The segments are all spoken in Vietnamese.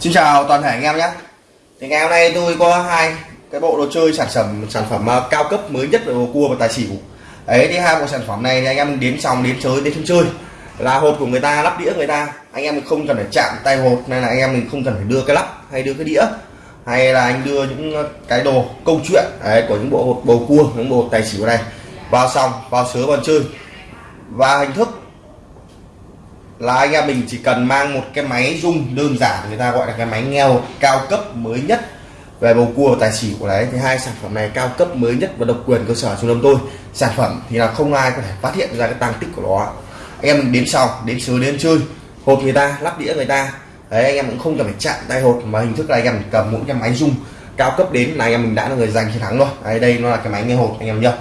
Xin chào toàn thể anh em nhé. Thì ngày hôm nay tôi có hai cái bộ đồ chơi sản phẩm sản phẩm à, cao cấp mới nhất về bầu cua và tài xỉu. Đấy thì hai bộ sản phẩm này thì anh em đến xong đến chơi đến chơi. Là hột của người ta lắp đĩa người ta. Anh em mình không cần phải chạm tay hột nên là anh em mình không cần phải đưa cái lắp hay đưa cái đĩa. Hay là anh đưa những cái đồ câu chuyện đấy, của những bộ hột bầu cua những bộ tài xỉu này vào xong vào sớ vào chơi. Và hình thức là anh em mình chỉ cần mang một cái máy rung đơn giản, người ta gọi là cái máy nghèo cao cấp mới nhất về bầu cua tài xỉu của đấy. Thì hai sản phẩm này cao cấp mới nhất và độc quyền cơ sở trung tâm tôi. Sản phẩm thì là không ai có thể phát hiện ra cái tăng tích của nó. Anh em đến sau đến sớm đến chơi. Hộp người ta, lắp đĩa người ta. Đấy, anh em cũng không cần phải chạm tay hột mà hình thức là anh em cầm mỗi cái máy rung cao cấp đến là anh em mình đã là người giành chiến thắng rồi. Đấy, đây nó là cái máy nghe hột anh em nhá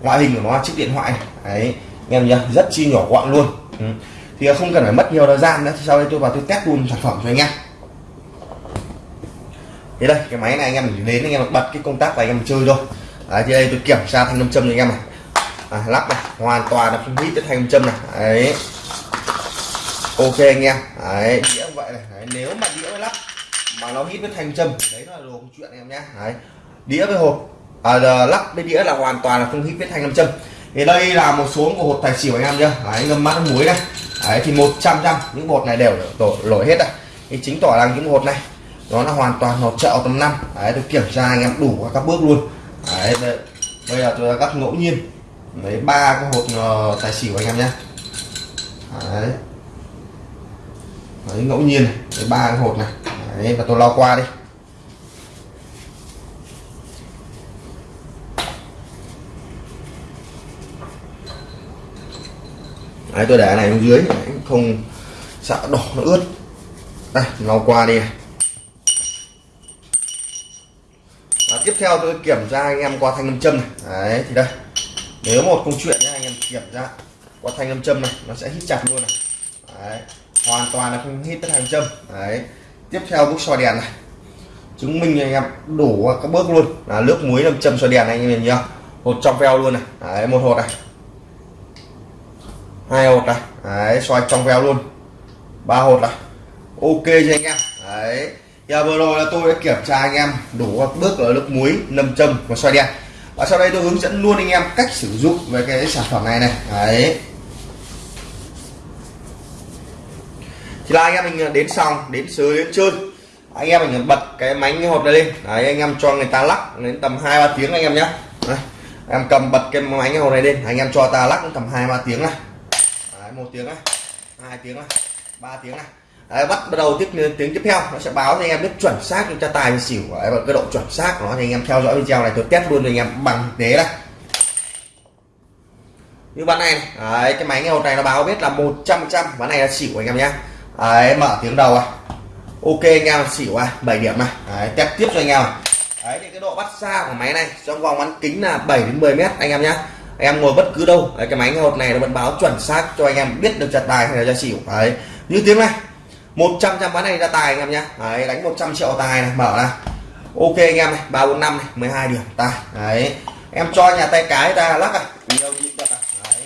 ngoại hình của nó là chiếc điện thoại. Đấy, anh em nhá rất chi nhỏ gọn luôn. Ừ thì không cần phải mất nhiều thời gian nữa sau đây tôi vào tôi test luôn sản phẩm cho anh em. Thế đây cái máy này anh em đến anh em bật cái công tắc và anh em chơi thôi. Đấy, thì đây tôi kiểm tra thanh nam châm cho anh em này. À, lắp này hoàn toàn là không hít cái thanh nam châm này. Đấy. Ok anh em. Đấy đĩa vậy này. Đấy, nếu mà đĩa lắp mà nó hít với thanh châm đấy là đồ không chuyện anh em nhé đấy đĩa với hộp. À, lắp với đĩa là hoàn toàn là không hít với thanh nam châm. Thì đây là một số của hộp tài xỉu anh em nhá. Đấy, ngâm mát muối này đấy thì 100 trăm những bột này đều đổ lỗi hết rồi thì chính tỏ rằng những bột này nó là hoàn toàn hột trợ tầm năm. Đấy tôi kiểm tra anh em đủ các bước luôn. Đấy đây, bây giờ tôi đã cắt ngẫu nhiên. Lấy ba cái hột ờ, tài xỉu anh em nhé. Đấy. đấy ngẫu nhiên lấy ba cái hột này. Đấy và tôi lo qua đi. Đấy, tôi để này xuống dưới không sợ đỏ nó ướt. Đây lau qua đi này. Và tiếp theo tôi kiểm tra anh em qua thanh âm châm này. Đấy, thì đây. Nếu một câu chuyện nhé anh em kiểm tra qua thanh âm châm này, nó sẽ hít chặt luôn này. Đấy, hoàn toàn là không hít tới thanh châm. Đấy, tiếp theo bước soi đèn này. Chứng minh anh em đủ các bước luôn. Là nước muối làm châm soi đèn này, anh em nhìn nhá. Hột trong veo luôn này. Đấy, một hột này hai hột này. Đấy, xoay trong veo luôn. Ba hột này. Ok cho anh em. Đấy. Giờ vừa rồi là tôi đã kiểm tra anh em đủ các bước ở nước muối, nâm châm và xoay đen. và sau đây tôi hướng dẫn luôn anh em cách sử dụng về cái sản phẩm này này. Đấy. Thì là anh em mình đến xong, đến sới, đến chơi. Anh em mình bật cái máy hột này lên. Đấy, anh em cho người ta lắc đến tầm hai ba tiếng anh em nhé em cầm bật cái máy hột này lên. Anh em cho ta lắc tầm hai ba tiếng này một tiếng này hai tiếng này ba tiếng này đấy, bắt bắt đầu tiếp tiếng tiếp theo nó sẽ báo cho anh em biết chuẩn xác cho tài xỉu đấy, và cái độ chuẩn xác của nó thì anh em theo dõi video này tôi test luôn cho anh em bằng thực tế này như bạn này, đấy, cái máy nghe hột này nó báo biết là 100 trăm ván này là xỉu anh em nhé. Đấy, mở tiếng đầu à. Ok anh em xỉu à 7 điểm này. Đấy, test tiếp cho anh em à. đấy thì cái độ bắt xa của máy này trong vòng bán kính là 7 đến 10 mét anh em nhé anh em ngồi bất cứ đâu. Đấy, cái máy nghe hột này nó vẫn báo chuẩn xác cho anh em biết được chặt tài hay là ra xỉu đấy như tiếng này 100 trăm bán này ra tài anh em nhá đấy, đánh 100 triệu tài này mở này ok anh em này 345 này 12 điểm tài. Đấy em cho nhà tay cái ta lắc à. Nhiều nhịp bật à. Đấy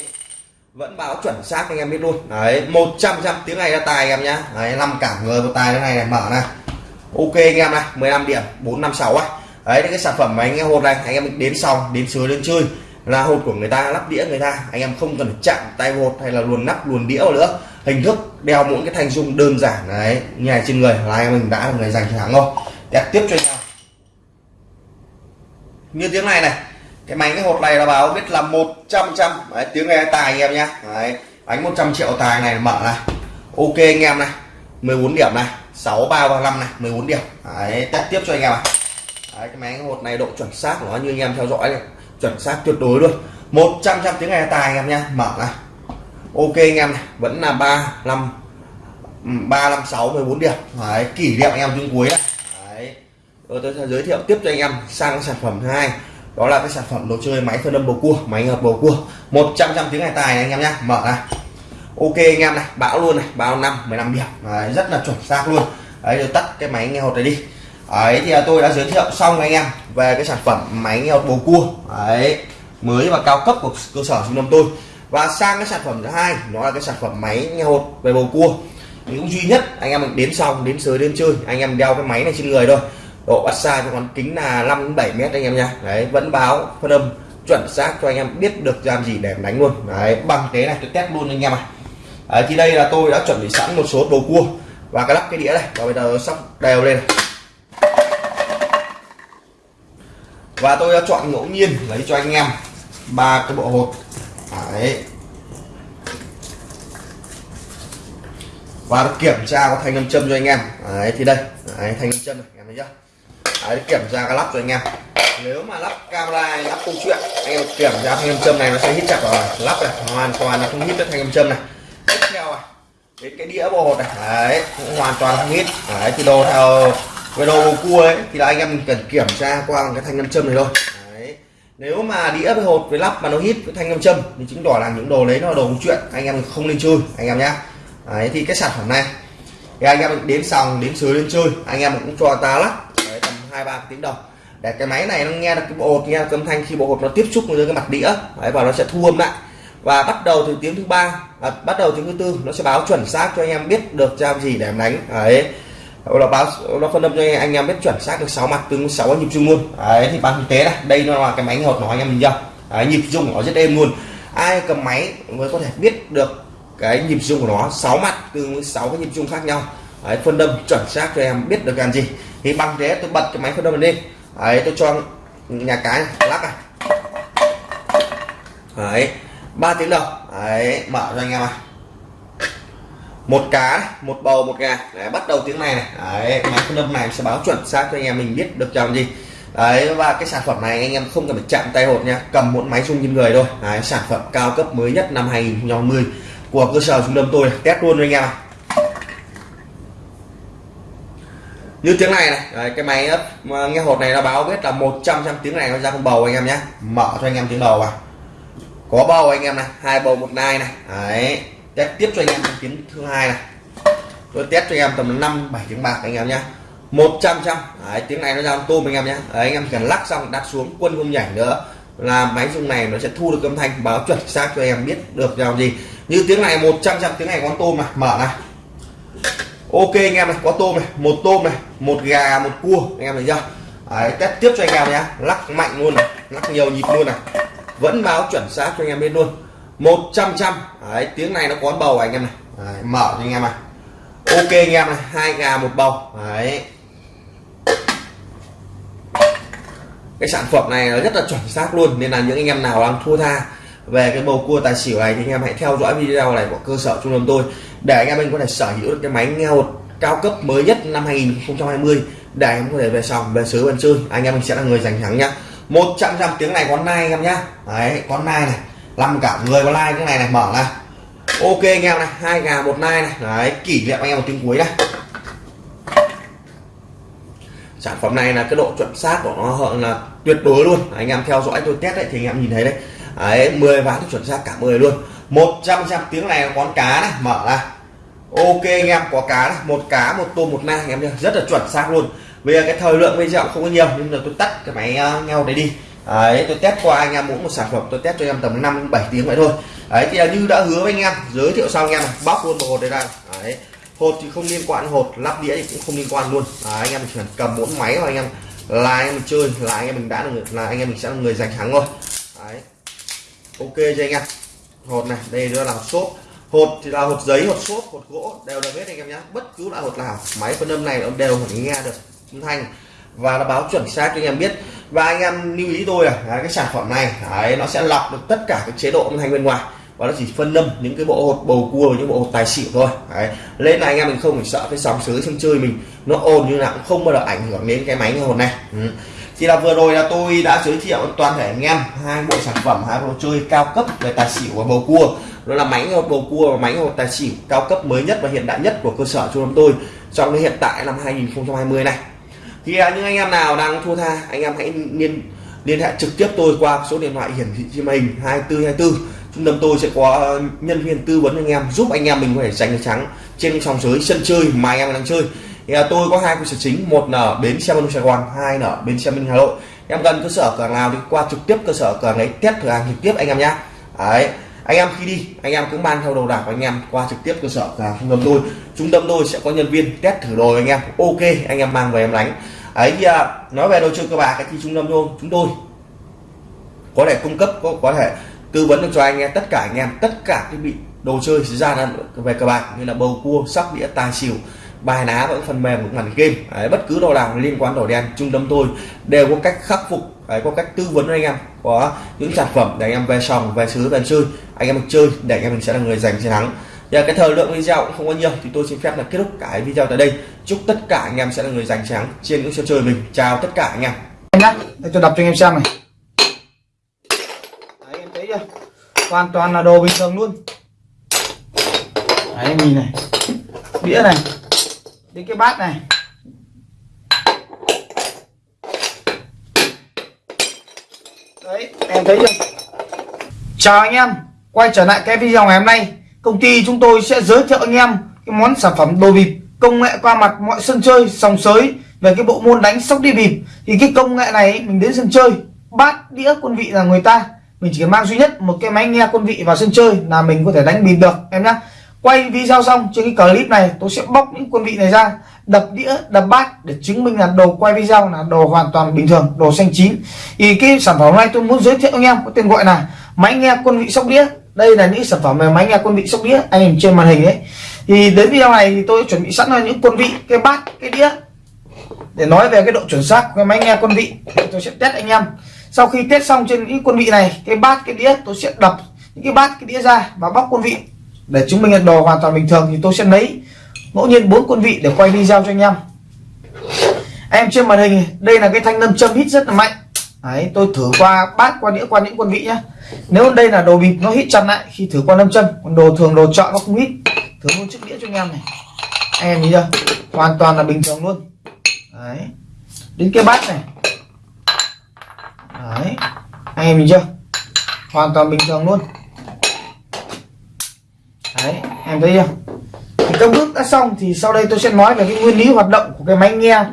vẫn báo chuẩn xác anh em biết luôn. Đấy 100 trăm tiếng này ra tài anh em nhá đấy năm cả người một tài thế này này mở này ok anh em này 15 điểm 456 á. Đấy cái sản phẩm mà anh em hột này anh em đến xong đến sới đến chơi là hột của người ta lắp đĩa người ta. Anh em không cần chạm tay hột hay là luồn nắp luồn đĩa nữa. Hình thức đeo mỗi cái thanh dung đơn giản. Đấy như trên người. Là anh mình đã là người giành chiến thắng rồi. Đẹp tiếp cho anh em. Như tiếng này này cái máy cái hột này là báo biết là 100 trăm đấy, tiếng nghe tài anh em nhá. Đấy đánh 100 triệu tài này mở này. Ok anh em này. 14 điểm này. 6 3 và 5 này. 14 điểm. Đấy test tiếp cho anh em này đấy, cái máy cái hột này độ chuẩn xác của nó như anh em theo dõi này chuẩn xác tuyệt đối luôn. 100 trăm tiếng nghe tài anh em nha mở này ok anh em này. Vẫn là ba năm ừ, ba năm sáu mười bốn điểm. Đấy kỷ niệm anh em chương cuối đấy, đấy. Rồi tôi sẽ giới thiệu tiếp cho anh em sang sản phẩm thứ hai. Đó là cái sản phẩm đồ chơi máy phân âm bầu cua máy hợp bầu cua. 100 trăm tiếng ngày tài này anh em nhá. Mở này ok anh em này. Bão luôn này. Bão năm? 15 điểm. Đấy, rất là chuẩn xác luôn. Đấy rồi tắt cái máy nghe hột này đi đấy thì tôi đã giới thiệu xong anh em về cái sản phẩm máy nghe bầu cua. Đấy mới và cao cấp của cơ sở trung tâm tôi. Và sang cái sản phẩm thứ hai nó là cái sản phẩm máy nghe hột về bầu cua. Thì cũng duy nhất anh em mình đến xong đến sới đến chơi anh em đeo cái máy này trên người thôi. Độ bắt xa cho con kính là 5 7 mét anh em nha. Đấy vẫn báo phân âm chuẩn xác cho anh em biết được làm gì để đánh luôn. Đấy bằng thế này tôi test luôn anh em ạ. Đấy, thì đây là tôi đã chuẩn bị sẵn một số bầu cua và cái lắp cái đĩa này. Và bây giờ sóc đều lên. này. Và tôi đã chọn ngẫu nhiên lấy cho anh em ba cái bộ hột. Đấy. Và kiểm tra có thanh âm châm cho anh em. Đấy thì đây. Đấy, thanh âm châm này em thấy chưa? Đấy, kiểm tra cái lắp cho anh em. Nếu mà lắp camera lắp câu chuyện anh em kiểm tra thanh âm châm này nó sẽ hít chặt rồi lắp này hoàn toàn là không hít được thanh âm châm này. Tiếp theo này đến cái đĩa bộ hột này. Đấy cũng hoàn toàn không hít. Đấy thì đồ theo về đồ bầu cua ấy thì là anh em cần kiểm tra qua cái thanh nam châm này thôi. Đấy. nếu mà đĩa với hột với lắp mà nó hít với thanh nam châm thì chứng tỏ là những đồ đấy nó là đồ câu chuyện anh em không nên chơi anh em nhá. Đấy thì cái sản phẩm này thì anh em đến sòng đến sới lên chơi anh em cũng cho ta lắc đấy, tầm hai ba tiếng đồng để cái máy này nó nghe được cái bộ hột nghe âm thanh khi bộ hột nó tiếp xúc với cái mặt đĩa đấy, và nó sẽ thu âm lại. Và bắt đầu từ tiếng thứ ba à, bắt đầu tiếng thứ tư nó sẽ báo chuẩn xác cho anh em biết được làm gì để em đánh. Đấy nó báo nó phân âm cho anh em biết chuẩn xác được 6 mặt tương 6 nhịp rung luôn. Đấy thì bằng thực tế này đây nó là cái máy hột nói anh em mình chưa? Đấy, nhịp rung của nó rất êm luôn. Ai cầm máy mới có thể biết được cái nhịp rung của nó 6 mặt tương với 6 cái nhịp rung khác nhau. Đấy, phân âm chuẩn xác cho em biết được làm gì. Thì bằng thế tôi bật cái máy phân âm lên. Đấy tôi cho nhà cái lắc này. Đấy ba tiếng đầu đấy mở cho anh em này một cá một bầu một gà. Đấy, bắt đầu tiếng này này. Đấy, máy phân âm này sẽ báo chuẩn xác cho anh em mình biết được chồng gì. Đấy và cái sản phẩm này anh em không cần phải chạm tay hột nha. Cầm một máy rung trên người thôi. Đấy, sản phẩm cao cấp mới nhất năm 2020 của cơ sở trung tâm tôi. Test luôn cho anh em như tiếng này này. Đấy, cái máy nghe hột này nó báo biết là 100 trăm tiếng này nó ra con bầu anh em nhé mở cho anh em tiếng bầu vào. Có bầu anh em này hai bầu một nai này. Đấy test tiếp cho anh em tiếng thứ hai này tôi test cho anh em tầm 5 7 tiếng bạc anh em nhé 100 trăm đấy, tiếng này nó ra tôm anh em nhé đấy, anh em cần lắc xong đặt xuống quân không nhảy nữa là máy rung này nó sẽ thu được âm thanh báo chuẩn xác cho em biết được làm gì như tiếng này 100 trăm tiếng này con tôm này mở này ok anh em này có tôm này một tôm này một gà một cua anh em thấy chưa đấy, test tiếp cho anh em nhé lắc mạnh luôn này lắc nhiều nhịp luôn này vẫn báo chuẩn xác cho anh em biết luôn 100 trăm đấy, tiếng này nó có bầu anh em này. Đấy, mở cho anh em này. Ok anh em này hai gà một bầu. Đấy. Cái sản phẩm này nó rất là chuẩn xác luôn nên là những anh em nào đang thua tha về cái bầu cua tài xỉu này thì anh em hãy theo dõi video này của cơ sở trung tâm tôi để anh em mình có thể sở hữu được cái máy nghe hột cao cấp mới nhất năm 2020 để anh em có thể về sòng về sứ bên chơi anh em mình sẽ là người giành thắng nhá. 100 trăm tiếng này con nai anh em nhá. Đấy con nai này làm cả người có like cái này này mở này ok anh em này hai gà một nai này. Đấy kỷ niệm anh em một tiếng cuối này. Sản phẩm này là cái độ chuẩn xác của nó là tuyệt đối luôn. Anh em theo dõi tôi test đấy thì anh em nhìn thấy đấy. Đấy 10 ván chuẩn xác cả 10 luôn. 100 trăm tiếng này là con cá này mở ra. Ok anh em có cá này. Một cá một tôm một nai anh em nhá. Rất là chuẩn xác luôn. Bây giờ cái thời lượng video không có nhiều nên là tôi tắt cái máy ờ, uh, nhau đấy đi đấy tôi test qua anh em mỗi một sản phẩm tôi test cho em tầm 5 7 tiếng vậy thôi. Đấy thì như đã hứa với anh em giới thiệu xong anh em bóc luôn một hột đây ra đấy hột thì không liên quan hột lắp đĩa thì cũng không liên quan luôn. Đấy, anh em chỉ cần cầm bốn máy và anh em là anh em mình chơi là anh em mình đã được là anh em mình sẽ là người giành thắng thôi đấy ok cho anh em? Hột này đây nữa là hột xốp. Hột thì là hột giấy hột xốp hột gỗ đều được hết anh em nhé bất cứ loại hột nào máy phân âm này nó đều phải nghe được âm thanh. Và nó báo chuẩn xác cho anh em biết và anh em lưu ý tôi à, là cái sản phẩm này đấy, nó sẽ lọc được tất cả các chế độ âm thanh bên ngoài. Và nó chỉ phân âm những cái bộ hột bầu cua những bộ hột tài xỉu thôi. Đấy. lên là anh em mình không phải sợ cái sóng sới sân chơi mình nó ồn như nào cũng không bao giờ ảnh hưởng đến cái máy như hột này. Ừ. thì là vừa rồi là tôi đã giới thiệu toàn thể anh em hai bộ sản phẩm hai bộ chơi cao cấp về tài xỉu và bầu cua. Đó là máy hột bầu cua và máy hột tài xỉu cao cấp mới nhất và hiện đại nhất của cơ sở trung tâm tôi trong cái hiện tại năm 2020 này thì à, những anh em nào đang thua tha anh em hãy liên liên hệ trực tiếp tôi qua số điện thoại hiển thị trên màn hình 2424 trung tâm tôi sẽ có ờ, nhân viên tư vấn anh em giúp anh em mình có thể giành được trắng trên sòng sới sân chơi mà anh em đang chơi. Thì à, tôi có hai cơ sở chính một là bến xe Minh Sài Gòn hai là bến xe Minh Hà Nội. Em gần cơ sở cửa nào thì qua trực tiếp cơ sở cửa ấy test thử hàng trực tiếp anh em nhé đấy anh em khi đi anh em cũng mang theo đồ đạc của anh em qua trực tiếp cơ sở cửa trung tâm tôi trung tâm tôi sẽ có nhân viên test thử đồ anh em. Ok anh em mang về em đánh. Ấy thì à, nói về đồ chơi cơ bạc thì trung tâm tôi chúng tôi có thể cung cấp có, có thể tư vấn được cho anh em tất cả anh em tất cả cái bị đồ chơi ra về cờ bạc như là bầu cua sóc đĩa tài xỉu bài ná và phần mềm của màn game. Đấy, bất cứ đồ nào liên quan đồ đen trung tâm tôi đều có cách khắc phục đấy, có cách tư vấn anh em. Có những sản phẩm để anh em về sòng về xứ về chơi anh em được chơi để anh em mình sẽ là người giành chiến thắng. Giờ cái thời lượng video cũng không có nhiều, thì tôi xin phép là kết thúc cái video tại đây. Chúc tất cả anh em sẽ là người giành chiến trên những sân chơi mình. Chào tất cả anh em. Nhá, để tôi cho anh em xem này. Đấy, em thấy chưa? Hoàn toàn là đồ bình thường luôn. Đấy nhìn này. Đĩa này. Đến cái bát này. Đấy, em thấy chưa? Chào anh em, quay trở lại cái video ngày hôm nay công ty chúng tôi sẽ giới thiệu anh em cái món sản phẩm đồ bịp, công nghệ qua mặt mọi sân chơi, sòng sới về cái bộ môn đánh sóc đi bịp. Thì cái công nghệ này mình đến sân chơi, bát đĩa quân vị là người ta. Mình chỉ mang duy nhất một cái máy nghe quân vị vào sân chơi là mình có thể đánh bịp được, em nhé quay video xong trên cái clip này, tôi sẽ bóc những quân vị này ra, đập đĩa, đập bát để chứng minh là đồ quay video là đồ hoàn toàn bình thường, đồ xanh chín. Thì cái sản phẩm này tôi muốn giới thiệu anh em, có tên gọi là máy nghe quân vị sóc đĩa đây là những sản phẩm mà máy nghe quân vị sóc đĩa, anh nhìn trên màn hình đấy thì đến video này thì tôi chuẩn bị sẵn là những quân vị, cái bát, cái đĩa. Để nói về cái độ chuẩn xác của cái máy nghe quân vị tôi sẽ test anh em. Sau khi test xong trên những quân vị này, cái bát, cái đĩa, tôi sẽ đập những cái bát, cái đĩa ra và bóc quân vị. Để chứng minh là đồ hoàn toàn bình thường thì tôi sẽ lấy ngẫu nhiên bốn quân vị để quay video cho anh em. Em trên màn hình, đây là cái thanh nâm châm hít rất là mạnh. Đấy, tôi thử qua bát qua đĩa qua những quân vị nhá. Nếu đây là đồ bịp nó hít chặt lại khi thử qua nâm châm. Còn đồ thường đồ chọn nó không hít. Thử luôn chiếc đĩa cho anh em này. Anh em nhìn chưa? Hoàn toàn là bình thường luôn. Đấy. Đến cái bát này. Đấy. Anh em nhìn chưa? Hoàn toàn bình thường luôn. Đấy em thấy chưa? Thì các bước đã xong thì sau đây tôi sẽ nói về cái nguyên lý hoạt động của cái máy nghe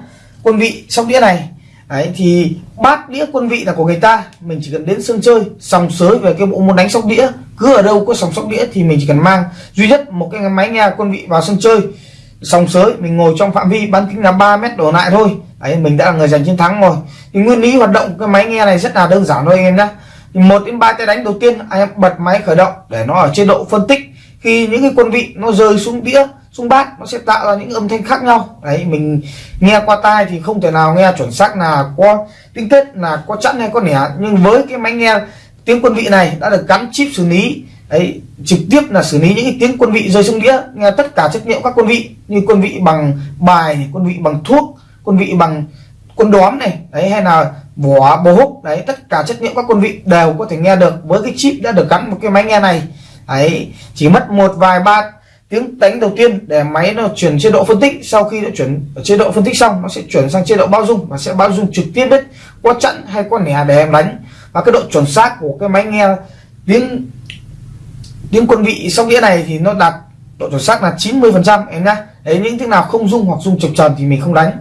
quân vị sóc đĩa này đấy, thì bát đĩa quân vị là của người ta. Mình chỉ cần đến sân chơi, sòng sới về cái bộ môn đánh sóc đĩa. Cứ ở đâu có sòng sóc đĩa thì mình chỉ cần mang. Duy nhất, một cái máy nghe quân vị vào sân chơi, sòng sới, mình ngồi trong phạm vi, bán kính là 3 mét đổ lại thôi. Đấy, mình đã là người giành chiến thắng rồi. Thì nguyên lý hoạt động cái máy nghe này rất là đơn giản thôi anh em nhé một đến ba tay đánh đầu tiên, anh em bật máy khởi động để nó ở chế độ phân tích. Khi những cái quân vị nó rơi xuống đĩa xuống bát, nó sẽ tạo ra những âm thanh khác nhau. Đấy, mình nghe qua tai thì không thể nào nghe chuẩn xác là có tiếng tết là có chẵn hay có nẻ. Nhưng với cái máy nghe tiếng quân vị này đã được gắn chip xử lý, đấy, trực tiếp là xử lý những cái tiếng quân vị rơi xuống đĩa, nghe tất cả chất liệu các quân vị, như quân vị bằng bài quân vị bằng thuốc, quân vị bằng quân đóm này, đấy, hay là vỏ bố húc, đấy, tất cả chất liệu các quân vị đều có thể nghe được với cái chip đã được gắn một cái máy nghe này. Ấy chỉ mất một vài ba tiếng đánh đầu tiên để máy nó chuyển chế độ phân tích, sau khi nó chuyển ở chế độ phân tích xong, nó sẽ chuyển sang chế độ bao dung, và sẽ bao dung trực tiếp đấy qua chặn hay qua nẻ để em đánh. Và cái độ chuẩn xác của cái máy nghe tiếng tiếng quân vị sóc đĩa này thì nó đạt độ chuẩn xác là 90 phần trăm, em nhá. Đấy, những tiếng nào không dung hoặc dung chập tròn thì mình không đánh.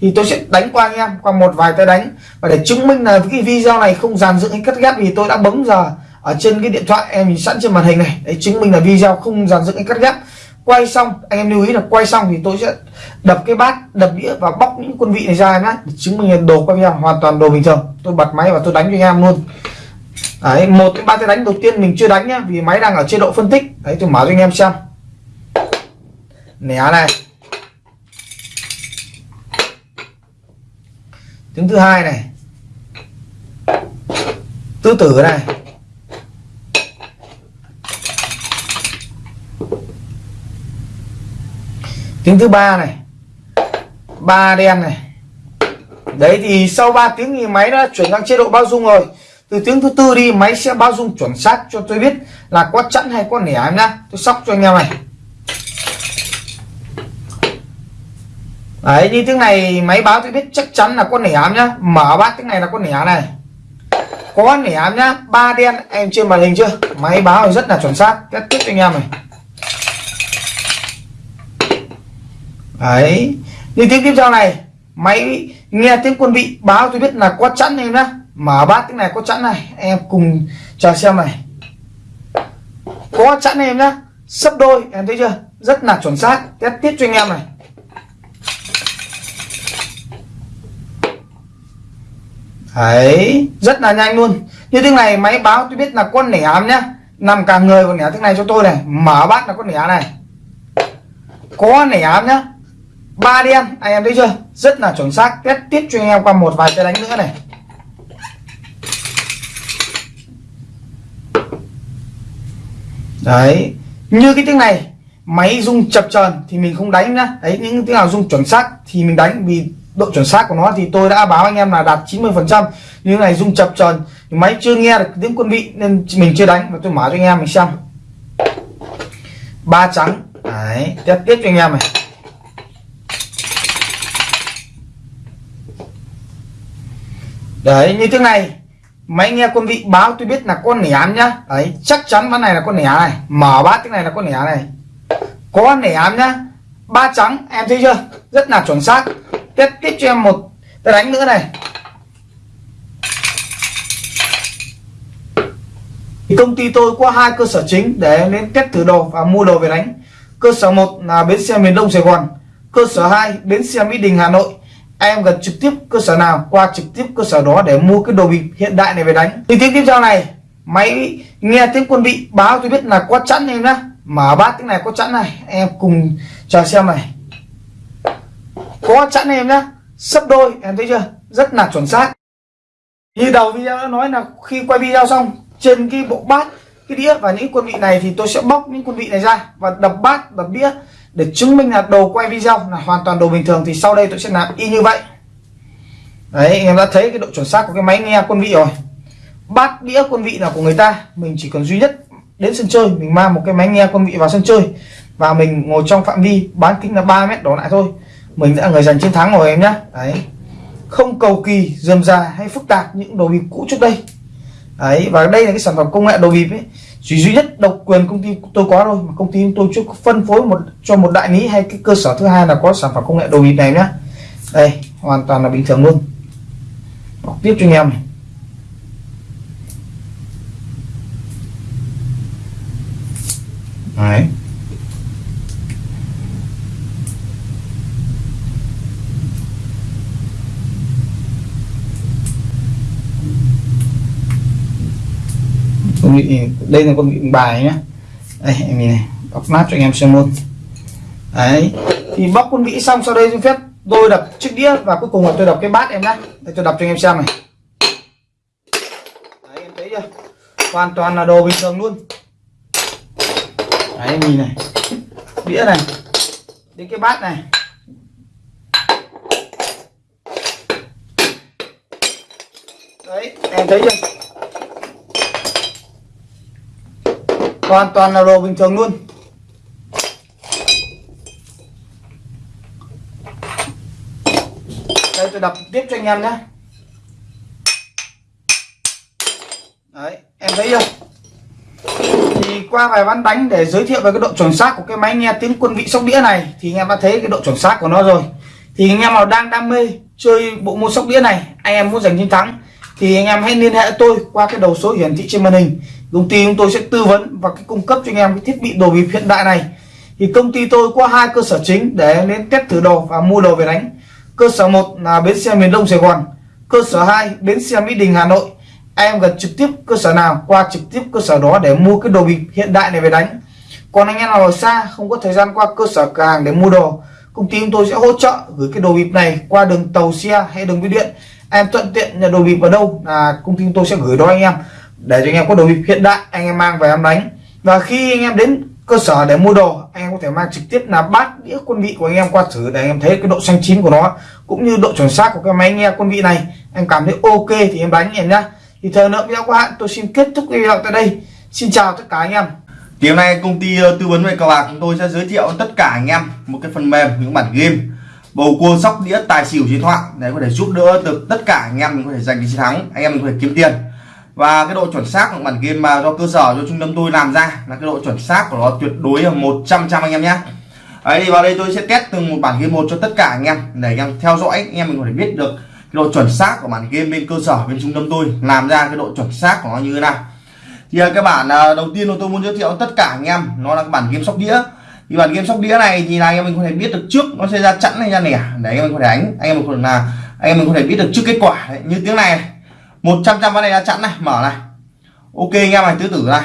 Thì tôi sẽ đánh qua anh em, qua một vài tay đánh. Và để chứng minh là cái video này không dàn dựng hay cắt ghép thì tôi đã bấm giờ ở trên cái điện thoại em nhìn sẵn trên màn hình này. Đấy, chứng minh là video không dàn dựng hay cắt ghép. Quay xong, anh em lưu ý là quay xong thì tôi sẽ đập cái bát, đập đĩa và bóc những quân vị này ra nhá chứng minh là đồ quay video hoàn toàn đồ bình thường. Tôi bật máy và tôi đánh cho anh em luôn. Đấy, một cái ba cái đánh đầu tiên mình chưa đánh nhá, vì máy đang ở chế độ phân tích. Đấy, tôi mở cho anh em xem. Né này. Tiếng thứ hai này. Tứ tử này. Tiếng thứ ba này. Ba đen này. Đấy thì sau 3 tiếng thì máy đã chuyển sang chế độ bao dung rồi. Từ tiếng thứ tư đi, máy sẽ bao dung chuẩn xác cho tôi biết là có chẵn hay có nẻ em nhá. Tôi sóc cho anh em này. Đấy, như tiếng này máy báo tôi biết chắc chắn là con nẻ em nhá. Mở bát tiếng này là con nẻ này. Có nẻ em nhá. Ba đen, em trên màn hình chưa? Máy báo rất là chuẩn xác. Kết tiếp cho anh em này. Đấy. Như tiếng tiếp theo này. Máy nghe tiếng quân vị báo, tôi biết là có chẵn em nhá. Mở bát tiếng này có chẵn này. Em cùng chờ xem này. Có chẵn em nhá. Sấp đôi, em thấy chưa? Rất là chuẩn xác. Test tiếp cho anh em này. Đấy, rất là nhanh luôn. Như thế này, máy báo tôi biết là con nẻ ám nhá. Nằm cả người còn nẻ thế này cho tôi này. Mở bát là con nẻ này. Có nẻ ám nhá ba đen anh em thấy chưa? Rất là chuẩn xác. Test tiếp cho anh em qua một vài cái đánh nữa này. Đấy, như cái tiếng này, máy rung chập chờn thì mình không đánh nhá. Đấy, những tiếng nào rung chuẩn xác thì mình đánh, vì độ chuẩn xác của nó thì tôi đã báo anh em là đạt 90 phần trăm. Như này rung chập chờn, máy chưa nghe được tiếng quân vị nên mình chưa đánh. Và tôi mở cho anh em mình xem. Ba trắng. Đấy, test tiếp cho anh em này. Đấy, như thế này. Máy nghe quân vị báo tôi biết là con nẻ nhá. Đấy, chắc chắn ván này là con nẻ này. Mở bát cái này là con nẻ này. Có nẻ nhá. Ba trắng, em thấy chưa? Rất là chuẩn xác. Tiếp tiếp cho em một tôi đánh nữa này. Thì công ty tôi có hai cơ sở chính để đến test thử đồ và mua đồ về đánh. Cơ sở một là bến xe miền đông sài gòn. Cơ sở 2 bến xe mỹ đình, hà nội em gần trực tiếp cơ sở nào, qua trực tiếp cơ sở đó để mua cái đồ bịp hiện đại này về đánh. Thì tiếng tiếp theo này, máy nghe tiếng quân vị báo tôi biết là có chẵn em nhá. Mở bát tiếng này có chẵn này, em cùng chờ xem này. Có chẵn em nhá, sấp đôi, em thấy chưa? Rất là chuẩn xác. Như đầu video đã nói là khi quay video xong, trên cái bộ bát, cái đĩa và những quân vị này thì tôi sẽ bóc những quân vị này ra và đập bát, đập đĩa để chứng minh là đồ quay video là hoàn toàn đồ bình thường thì sau đây tôi sẽ làm y như vậy. Đấy, anh em đã thấy cái độ chuẩn xác của cái máy nghe quân vị rồi. Bát đĩa quân vị là của người ta, mình chỉ cần duy nhất đến sân chơi, mình mang một cái máy nghe quân vị vào sân chơi và mình ngồi trong phạm vi bán kính là 3 mét đổ lại thôi. Mình đã người giành chiến thắng rồi em nhé đấy. Không cầu kỳ, dườm già hay phức tạp những đồ bịp cũ trước đây. Đấy, và đây là cái sản phẩm công nghệ đồ bịp ấy chỉ duy nhất độc quyền công ty tôi có thôi, mà công ty tôi chưa phân phối một, cho một đại lý hay cái cơ sở thứ hai là có sản phẩm công nghệ đồ bịp này nhá. Đây, hoàn toàn là bình thường luôn. Đọc tiếp cho anh em này. Đấy. Con vị đây là con vị bài nhá. Đây, em nhìn này, bóc mát cho anh em xem luôn. Đấy, thì bóc con vị xong, sau đây xin phép tôi đập chiếc đĩa và cuối cùng là tôi đập cái bát em nhá. Đây, tôi đập cho anh em xem này. Đấy, em thấy chưa? Hoàn toàn là đồ bình thường luôn. Đấy, em nhìn này. Đĩa này. Đến cái bát này. Đấy, em thấy chưa? Hoàn toàn là đồ bình thường luôn. Đây, tôi đập tiếp cho anh em nhé. Đấy, em thấy chưa? Thì qua vài ván đánh để giới thiệu về cái độ chuẩn xác của cái máy nghe tiếng quân vị sóc đĩa này, thì anh em đã thấy cái độ chuẩn xác của nó rồi. Thì anh em nào đang đam mê chơi bộ môn sóc đĩa này, anh em muốn giành chiến thắng thì anh em hãy liên hệ tôi qua cái đầu số hiển thị trên màn hình. Công ty chúng tôi sẽ tư vấn và cái cung cấp cho anh em cái thiết bị đồ bịp hiện đại này. Thì công ty tôi có hai cơ sở chính để đến test thử đồ và mua đồ về đánh. Cơ sở một là bến xe miền đông sài gòn, cơ sở 2 bến xe mỹ đình, hà nội. Em gần trực tiếp cơ sở nào, qua trực tiếp cơ sở đó để mua cái đồ bịp hiện đại này về đánh. Còn anh em nào ở xa, không có thời gian qua cơ sở cửa hàng để mua đồ, công ty chúng tôi sẽ hỗ trợ gửi cái đồ bịp này qua đường tàu xe hay đường bưu điện em thuận tiện nhận đồ bịp ở đâu, là công ty chúng tôi sẽ gửi đó anh em, để cho anh em có đồ bịp hiện đại anh em mang về em đánh. Và khi anh em đến cơ sở để mua đồ, anh em có thể mang trực tiếp là bát, đĩa, quân vị của anh em qua thử để anh em thấy cái độ xanh chín của nó, cũng như độ chuẩn xác của cái máy nghe quân vị này. Em cảm thấy ok thì em đánh em nhá. Thì thời lượng video của hạn, tôi xin kết thúc video tại đây. Xin chào tất cả anh em. Thì hôm nay công ty ờ, tư vấn về cờ bạc chúng tôi sẽ giới thiệu tất cả anh em một cái phần mềm, những bản game bầu cua sóc đĩa tài xỉu chiến thoại. Để có thể giúp đỡ được tất cả anh em mình có thể giành chiến thắng, anh em mình có thể kiếm tiền. Và cái độ chuẩn xác của bản game mà do cơ sở, do trung tâm tôi làm ra là cái độ chuẩn xác của nó tuyệt đối là 100 trăm anh em nhé. Ấy thì vào đây tôi sẽ test từng một bản game một cho tất cả anh em, để anh em theo dõi, anh em mình có thể biết được cái độ chuẩn xác của bản game bên cơ sở, bên trung tâm tôi làm ra cái độ chuẩn xác của nó như thế nào. Thì cái bản à, đầu tiên tôi muốn giới thiệu tất cả anh em, nó là cái bản game sóc đĩa thì bản game sóc đĩa này thì là anh em mình có thể biết được trước nó sẽ ra chẵn hay ra nẻ. Để anh em mình có thể đánh. Anh em mình có thể là anh em mình có thể biết được trước kết quả. Đấy. như tiếng này, 100 trăm ván này ra chẵn này. Mở này. Ok anh em này tứ tử này.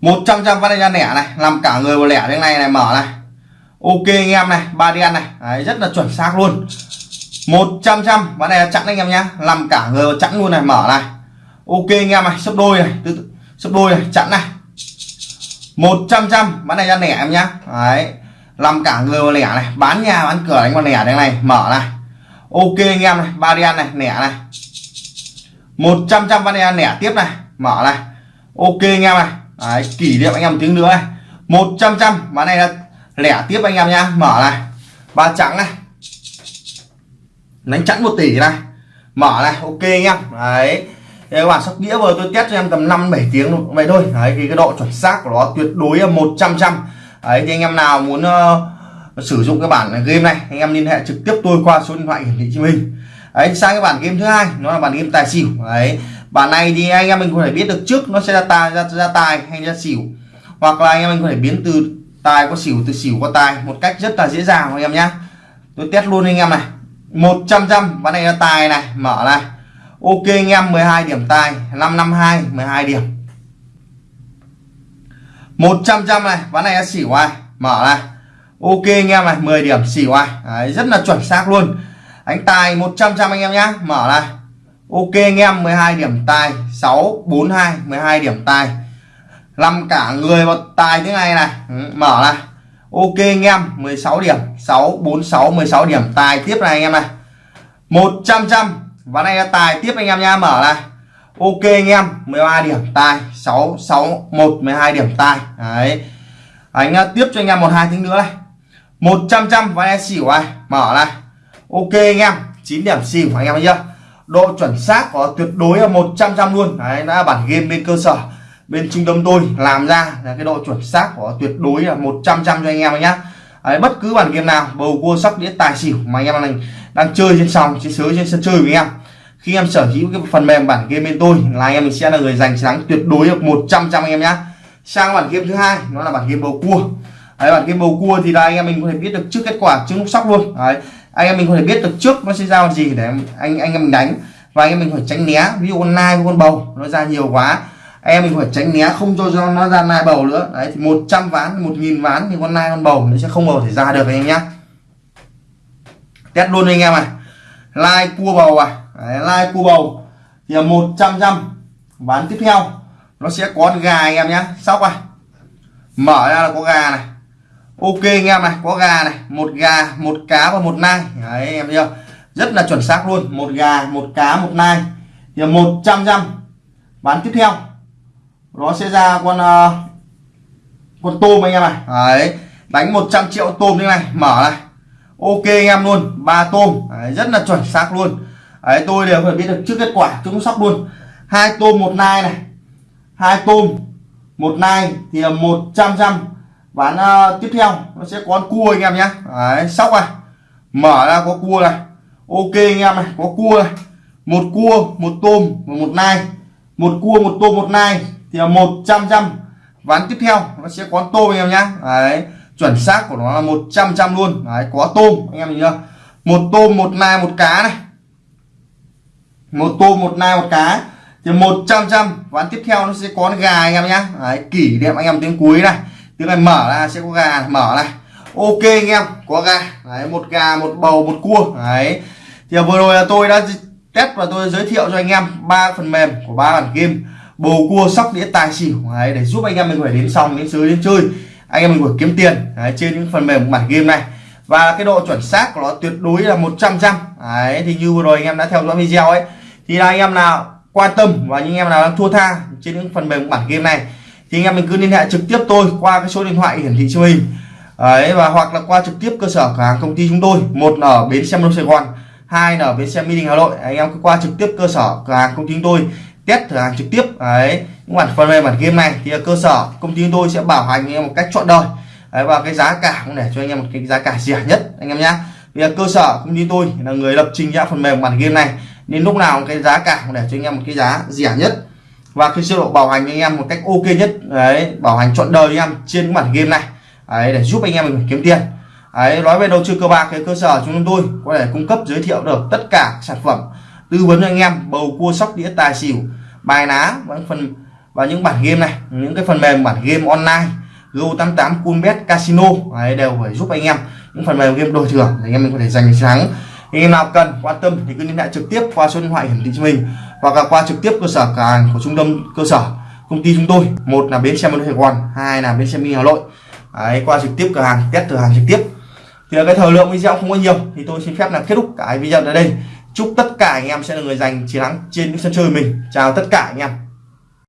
100 trăm ván này ra lẻ này. Làm cả người một lẻ tiếng này này mở này. Ok anh em này ba đen này. Đấy, rất là chuẩn xác luôn. 100 trăm ván này là chẵn anh em nhá. Làm cả người chẵn luôn này mở này. Ok anh em này sấp đôi này tứ sấp đôi này chẵn này. 100 trăm bán này ra lẻ em nhá. Đấy. Làm cả người mà lẻ này. Bán nhà bán cửa đánh con lẻ đây này. Mở này. Ok anh em này. Ba đen này. Lẻ này. 100 trăm ván này lẻ tiếp này. Mở này. Ok anh em này. Đấy, kỷ niệm anh em một tiếng nữa này. 100 trăm bán này là lẻ tiếp anh em nhá. Mở này. Ba trắng này. Đánh chẵn một tỷ này. Mở này. Ok anh em. Đấy. Thế các bạn sóc đĩa vừa tôi test cho em tầm 5 7 tiếng vậy thôi. Đấy thì cái độ chuẩn xác của nó tuyệt đối là 100 trăm đấy thì anh em nào muốn uh, sử dụng cái bản game này anh em liên hệ trực tiếp tôi qua số điện thoại hiển thị cho mình. Đấy sang cái bản game thứ hai nó là bản game tài xỉu. Đấy bản này thì anh em mình có thể biết được trước nó sẽ ra tài ra, ra tài hay ra xỉu. Hoặc là anh em mình có thể biến từ tài qua xỉu từ xỉu qua tài một cách rất là dễ dàng anh em nhá. Tôi test luôn anh em này. 100 trăm ván này là tài này mở này ok anh em 12 điểm tài. 552 12 điểm. 100 trăm này ván này xỉu ai? Mở này. Ok anh em này 10 điểm xỉu ai? Đấy, rất là chuẩn xác luôn. Đánh tài 100 trăm anh em nhá. Mở này. Ok anh em 12 điểm tài. 642 12 điểm tài. Làm cả người vào tài thế này này. Ừ, mở này. Ok anh em 16 điểm. 646 16 điểm tài tiếp này anh em này. 100 trăm ván này là tài. Tiếp anh em nha mở này. Ok anh em 13 điểm tài. 661 12 điểm tài. Đấy. Anh à, tiếp cho anh em một hai tiếng nữa này. 100 trăm ván này xỉu này. Mở này. Ok anh em 9 điểm xỉu anh em thấy chưa độ chuẩn xác có tuyệt đối là 100 trăm luôn. Đấy đã bản game bên cơ sở bên trung tâm tôi làm ra là cái độ chuẩn xác của tuyệt đối là 100 trăm cho anh em nhé đấy, bất cứ bản game nào bầu cua sóc đĩa tài xỉu mà anh em đang, đang chơi trên sòng, trên sới, trên sân chơi với em. Khi em sở hữu cái phần mềm bản game bên tôi, là em mình sẽ là người giành chiến thắng tuyệt đối được 100 trăm anh em nhé sang bản game thứ hai, nó là bản game bầu cua. Đấy, bản game bầu cua thì là anh em mình có thể biết được trước kết quả, trước lúc sóc luôn. Đấy, anh em mình có thể biết được trước nó sẽ ra gì để anh anh em mình đánh. Và anh em mình phải tránh né, ví dụ con nai con bầu, nó ra nhiều quá. Anh em mình phải tránh né, không cho cho nó ra nai bầu nữa. Đấy, thì 100 ván 1.000 ván thì con nai con bầu nó sẽ không bao thể ra được anh em nhé test luôn anh em này lai cua bầu à đấy, lai cua bầu thì là 100 trăm ván tiếp theo nó sẽ có gà anh em nhé. Sóc à mở ra là có gà này. Ok anh em này có gà này. Một gà một cá và một nai. Đấy anh em chưa? Rất là chuẩn xác luôn. Một gà một cá một nai thì là 100 trăm ván tiếp theo. Nó sẽ ra con uh, con tôm anh em này đấy đánh 100 triệu tôm như này. Mở này ok anh em luôn ba tôm. Đấy, rất là chuẩn xác luôn. Đấy tôi đều phải biết được trước kết quả chúng sóc luôn. Hai tôm một nai này. Hai tôm một nai thì là 100 trăm ván uh, ờ, tiếp theo nó sẽ có con cua anh em nhé. Đấy sóc này. Mở ra có cua này. Ok anh em này có cua này. Một cua một tôm và một nai. Một cua một tôm một nai thì là 100 trăm ván tiếp theo nó sẽ có tôm anh em nhé. đấy chuẩn xác của nó là 100 trăm luôn. Đấy có tôm anh em nhìn chưa? Một tôm một nai một cá này. Một tôm một nai một cá. Thì 100 trăm ván tiếp theo nó sẽ có gà anh em nhá. Đấy, kỷ niệm anh em tiếng cuối này. Tiếng này mở ra sẽ có gà này, mở này. Ok anh em có gà. Đấy, một gà một bầu một cua. Đấy. Thì vừa rồi là tôi đã test và tôi giới thiệu cho anh em ba phần mềm của ba bản game. Bầu cua sóc đĩa tài xỉu. Đấy, để giúp anh em mình phải đến xong đến sới đến chơi anh em mình phải kiếm tiền đấy, trên những phần mềm bản game này. Và cái độ chuẩn xác của nó tuyệt đối là 100 trăm đấy thì như vừa rồi anh em đã theo dõi video ấy thì là anh em nào quan tâm và những anh em nào đang thua tha trên những phần mềm bản game này thì anh em mình cứ liên hệ trực tiếp tôi qua cái số điện thoại hiển thị trên hình. Đấy và hoặc là qua trực tiếp cơ sở cửa hàng công ty chúng tôi một ở bến xe miền Sài Gòn hai ở bến xe Mỹ Đình Hà Nội. Anh em cứ qua trực tiếp cơ sở cửa hàng công ty chúng tôi test thử hàng trực tiếp. Đấy mặt phần mềm bản game này thì cơ sở công ty chúng tôi sẽ bảo hành anh em một cách chọn đời. Đấy, và cái giá cả cũng để cho anh em một cái giá cả rẻ nhất anh em nhé vì cơ sở công ty tôi là người lập trình ra phần mềm bản game này nên lúc nào cái giá cả cũng để cho anh em một cái giá rẻ nhất. Và cái chế độ bảo hành anh em một cách ok nhất đấy bảo hành trọn đời anh em trên cái bản game này. Đấy để giúp anh em mình kiếm tiền. Đấy nói về đầu tư cơ bạc cái cơ sở chúng tôi có thể cung cấp giới thiệu được tất cả sản phẩm tư vấn cho anh em bầu cua sóc đĩa tài xỉu bài ná và phần và những bản game này những cái phần mềm bản game online Go88 Coolbet Casino đấy, đều phải giúp anh em những phần mềm game đổi thưởng để anh em mình có thể giành thắng. Anh em nào cần quan tâm thì cứ liên hệ trực tiếp qua số điện thoại hiển thị cho mình hoặc là qua trực tiếp cơ sở cửa hàng của trung tâm cơ sở công ty chúng tôi. Một là bến xe miền Sài Gòn hai là bến xe mi Hà Nội. Đấy, qua trực tiếp cửa hàng test cửa hàng trực tiếp. Thì cái thời lượng video không có nhiều thì tôi xin phép là kết thúc cái video tại đây. Chúc tất cả anh em sẽ là người giành chiến thắng trên những sân chơi mình. Chào tất cả anh em.